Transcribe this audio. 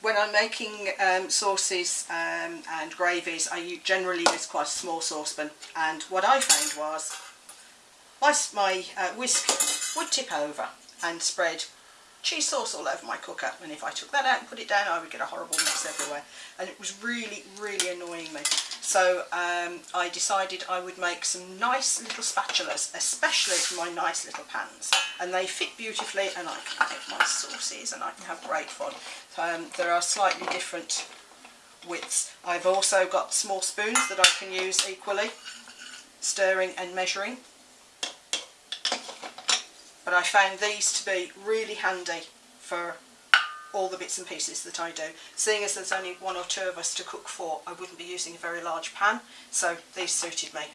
when I'm making um, sauces um, and gravies, I generally use quite a small saucepan. And what I found was my, my uh, whisk would tip over and spread cheese sauce all over my cooker. And if I took that out and put it down, I would get a horrible mess everywhere. And it was really, really annoying me. So um, I decided I would make some nice little spatulas, especially for my nice little pans. And they fit beautifully and I can make my sauces and I can have great fun. Um, there are slightly different widths. I've also got small spoons that I can use equally, stirring and measuring. But I found these to be really handy for all the bits and pieces that I do. Seeing as there's only one or two of us to cook for, I wouldn't be using a very large pan, so these suited me.